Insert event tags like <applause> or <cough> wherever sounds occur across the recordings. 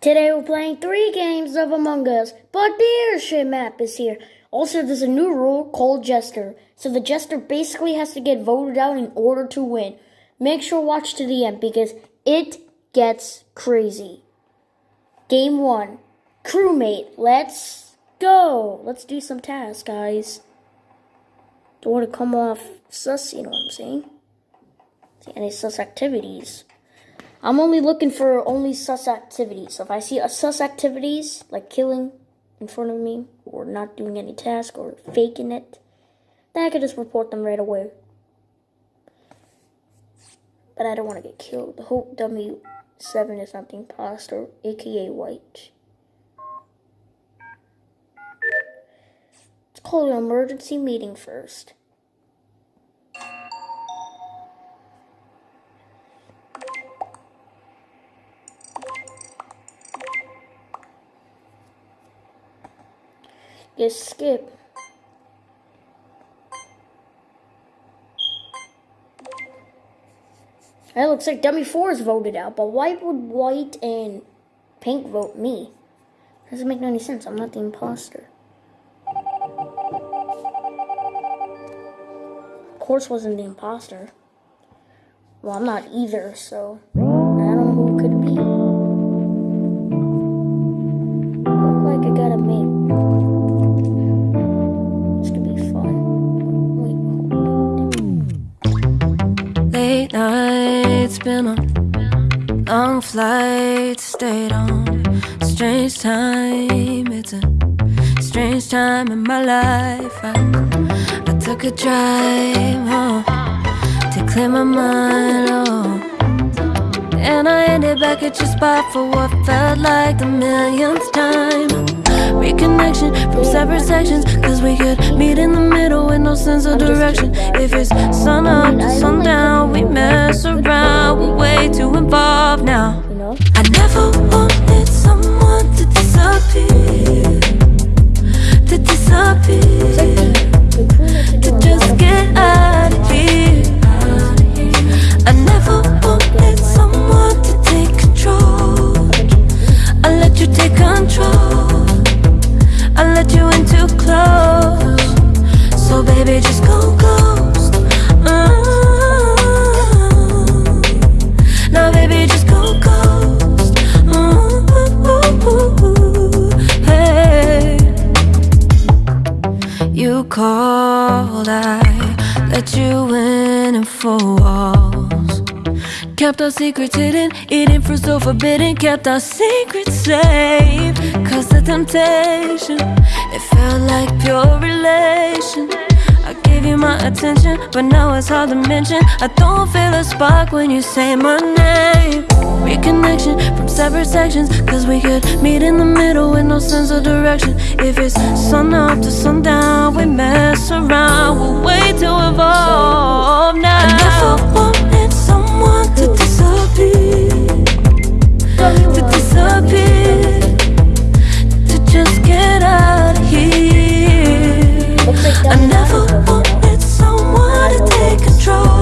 Today we're playing three games of Among Us, but the airship map is here. Also, there's a new rule called Jester. So the Jester basically has to get voted out in order to win. Make sure watch to the end because it gets crazy. Game one. Crewmate, let's go. Let's do some tasks, guys. Don't want to come off sus, you know what I'm saying? See any sus activities. I'm only looking for only sus activities. So if I see a sus activities, like killing in front of me, or not doing any task, or faking it, then I can just report them right away. But I don't want to get killed. The Hope W7 is not the imposter, aka White. Let's call an emergency meeting first. Yes, skip. It looks like dummy four is voted out, but why would white and pink vote me? Doesn't make any sense. I'm not the imposter. Of course, wasn't the imposter. Well, I'm not either, so Nights, been on long flights, stayed on strange time. It's a strange time in my life. I, I took a drive home to clear my mind. Oh. And I ended back at your spot for what felt like the millionth time. Reconnection from separate sections, cause we could meet in the middle with no sense of direction. If it's sun up to sundown, we mess around, we're way too involved now. I never wanted someone to disappear, to disappear, to just get out of here. I never wanted Called, I let you in and four walls. Kept our secrets hidden, eating fruit so forbidden. Kept our secrets safe. Cause the temptation, it felt like pure relation. I gave you my attention, but now it's hard to mention. I don't feel a spark when you say my name. Reconnection from separate sections, cause we could meet in the middle with no sense of direction. If it's sun up to sundown, we mess around, we're way too involved now. I never wanted someone to disappear, to disappear, to just get out of here. I never control.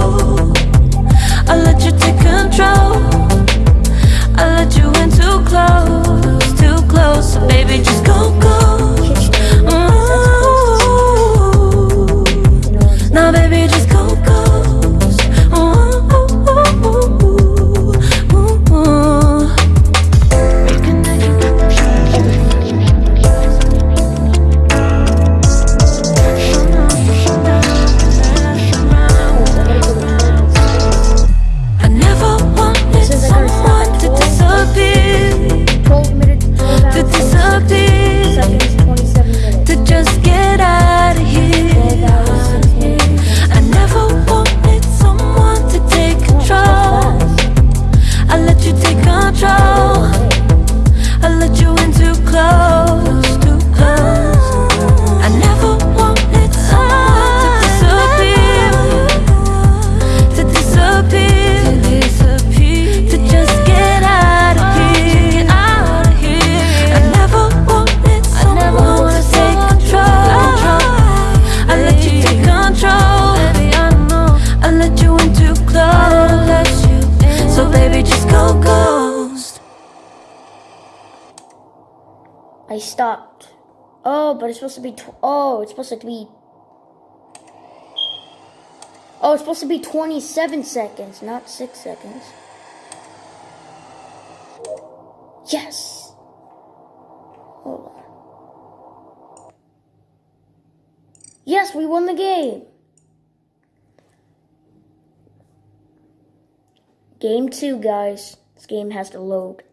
I stopped. Oh, but it's supposed to be. Oh, it's supposed to be. Oh, it's supposed to be 27 seconds, not 6 seconds. Yes! Hold on. Yes, we won the game! Game 2, guys. This game has to load.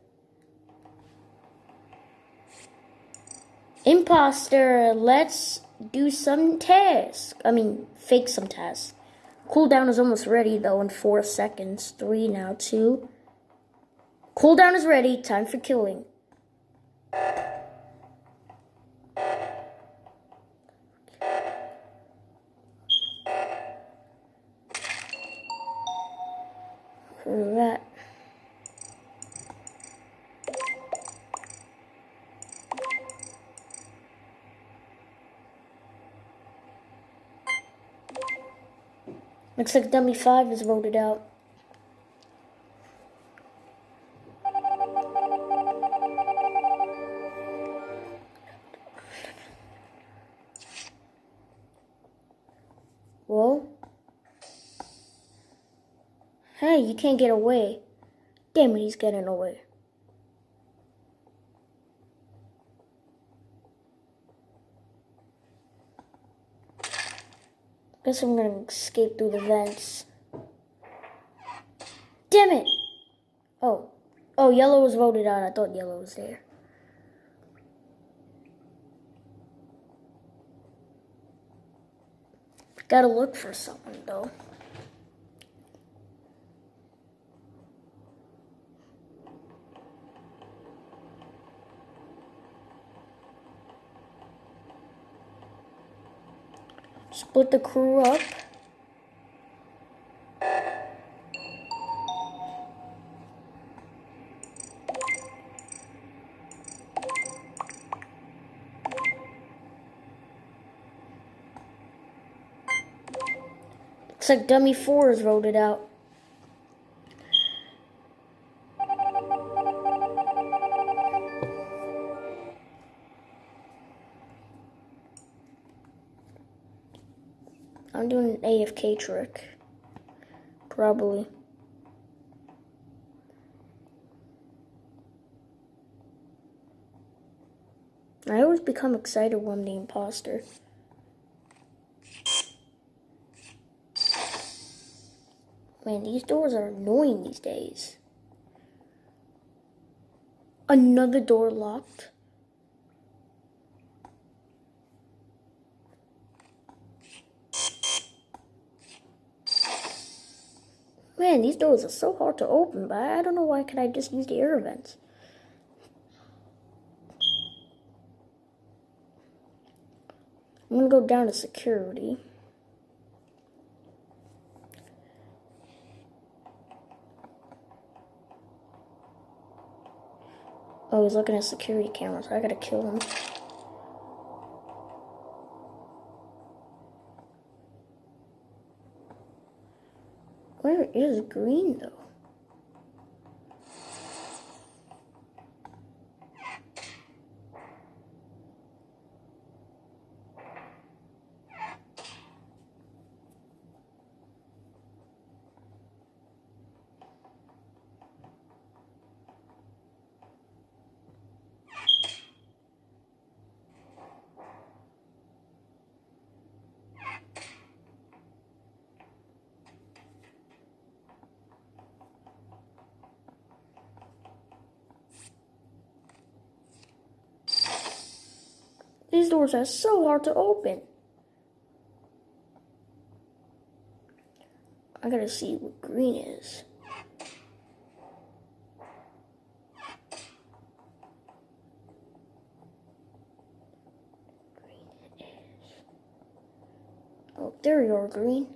Imposter, let's do some tasks. I mean, fake some tasks. Cooldown is almost ready though in four seconds. Three now, two. Cooldown is ready. Time for killing. Looks like Dummy 5 is voted out. Well? Hey, you can't get away. Damn it, he's getting away. Guess I'm gonna escape through the vents. Damn it! Oh. Oh, yellow was voted out. I thought yellow was there. Gotta look for something though. Split the crew up. Looks like Dummy 4 is voted out. AFK trick. Probably. I always become excited when I'm the imposter. Man, these doors are annoying these days. Another door locked. Man, these doors are so hard to open, but I don't know why can I just use the air vents. I'm gonna go down to security. Oh, he's looking at security cameras. I gotta kill him. Where is green though? These doors are so hard to open. I gotta see what green is. Green is. Oh, there you are, green.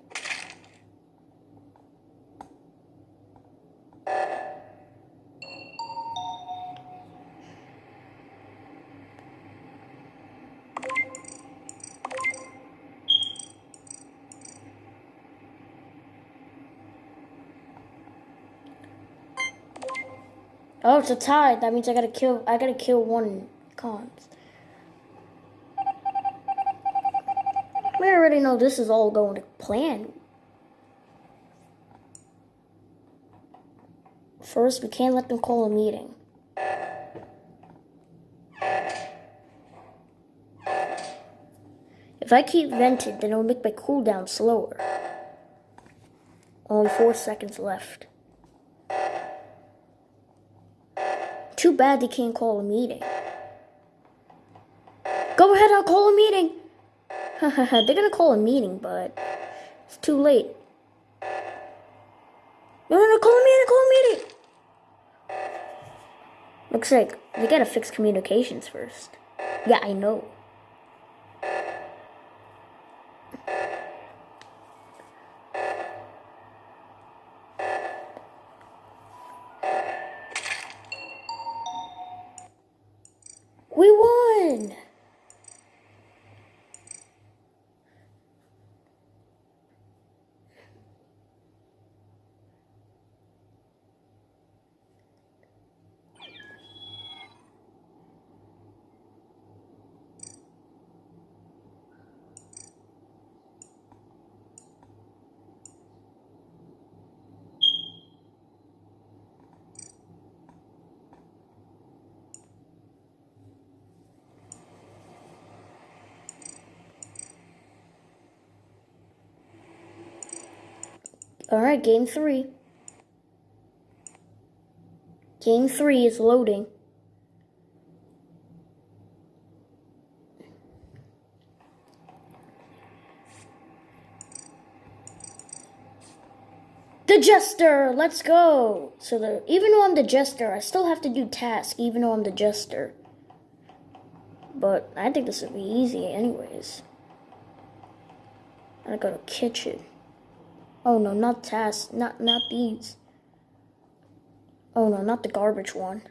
Oh, it's a tie. That means I gotta kill. I gotta kill one cons. We already know this is all going to plan. First, we can't let them call a meeting. If I keep vented, then it'll make my cooldown slower. Only four seconds left. Too bad they can't call a meeting. Go ahead, I'll call a meeting. <laughs> They're gonna call a meeting, but it's too late. No, no, no, call a meeting, call a meeting. Looks like we gotta fix communications first. Yeah, I know. We won! Alright, game three. Game three is loading. The Jester! Let's go! So the even though I'm the Jester, I still have to do tasks even though I'm the Jester. But I think this would be easy anyways. I go to kitchen. Oh no, not tasks. Not not these. Oh no, not the garbage one.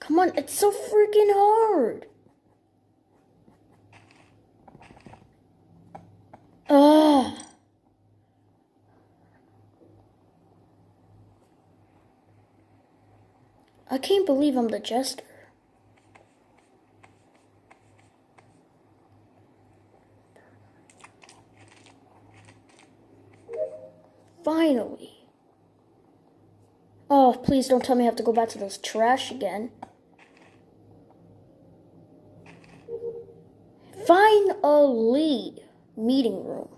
Come on, it's so freaking hard. Ugh. I can't believe I'm the jester. Finally. Oh, please don't tell me I have to go back to this trash again. Finally. Meeting room.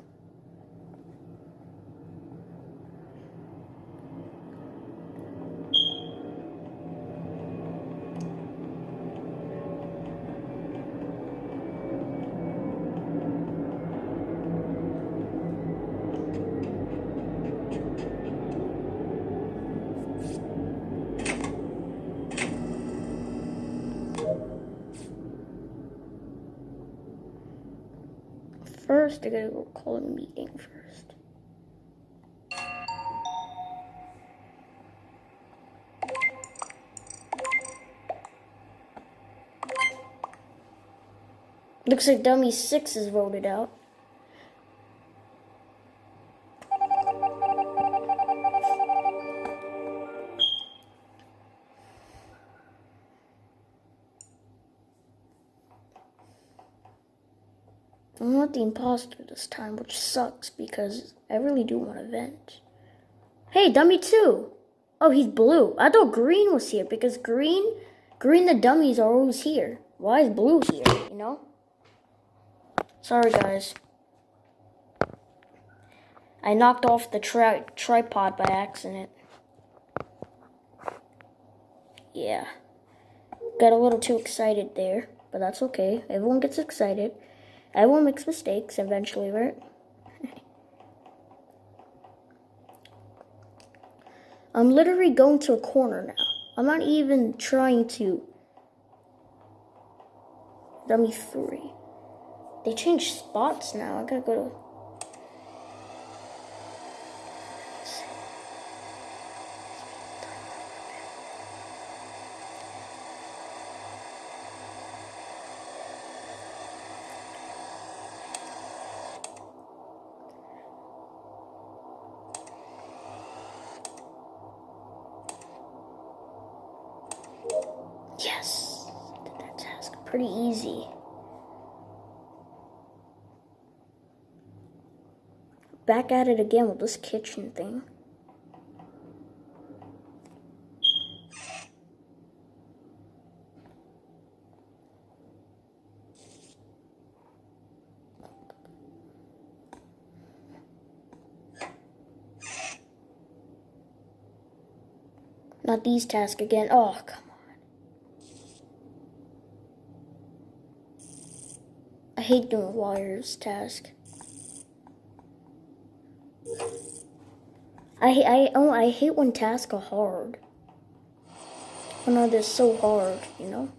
First, I gotta go call a meeting first. Looks like dummy six is voted out. The imposter this time, which sucks because I really do want to vent. Hey, dummy two. Oh, he's blue. I thought green was here because green, green the dummies are always here. Why is blue here, you know? Sorry, guys. I knocked off the tri tripod by accident. Yeah. Got a little too excited there, but that's okay. Everyone gets excited. Everyone makes mistakes eventually, right? <laughs> I'm literally going to a corner now. I'm not even trying to. Dummy three. They changed spots now. I gotta go to. Pretty easy. Back at it again with this kitchen thing. Not these tasks again. Oh, come I hate doing wires task. I I oh I hate when tasks are hard. When are they so hard, you know?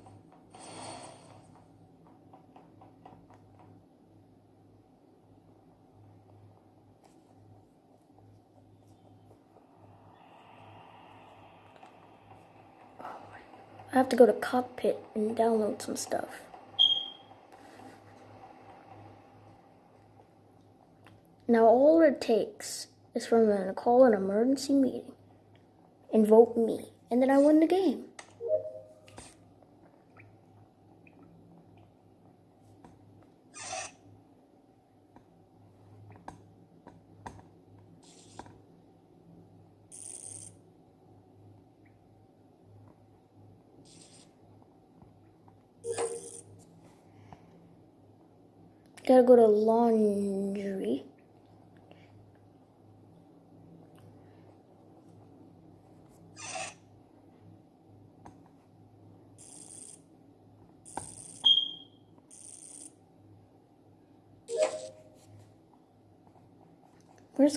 I have to go to Cockpit and download some stuff. Now all it takes is for them to call an emergency meeting and vote me, and then I win the game. Gotta go to laundry.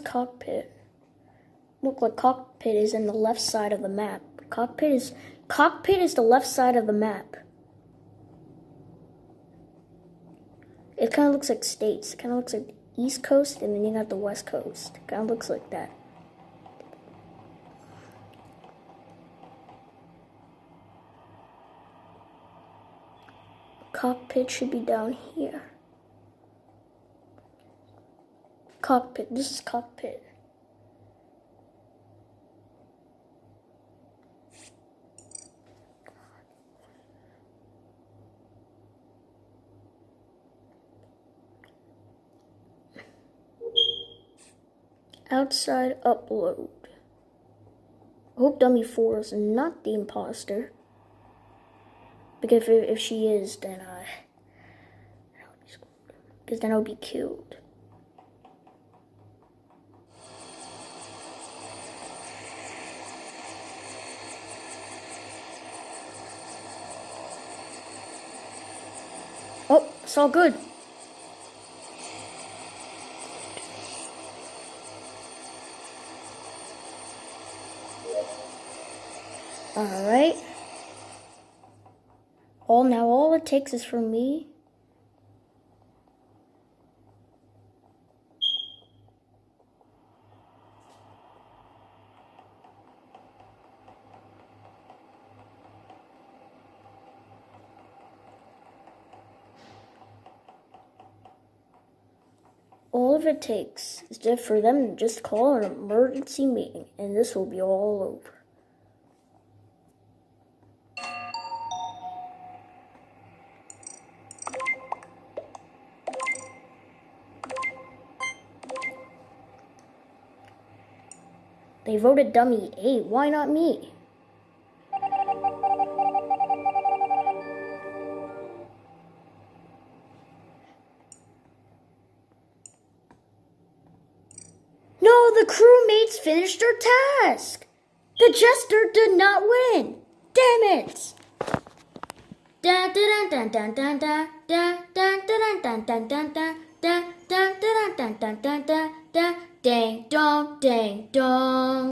Cockpit? Look like cockpit is in the left side of the map. Cockpit is cockpit is the left side of the map. It kind of looks like states. It kind of looks like East Coast, and then you got the West Coast. Kind of looks like that. Cockpit should be down here. Cockpit. This is cockpit. Outside upload. Hope Dummy 4 is not the imposter. Because if, if she is, then I. Because then I'll be killed. It's all good. Alright. All now all it takes is for me. It takes is just for them to just call an emergency meeting, and this will be all over. They voted dummy 8. Why not me? Finished their task. The jester did not win. Damn it. Ding dong ding dong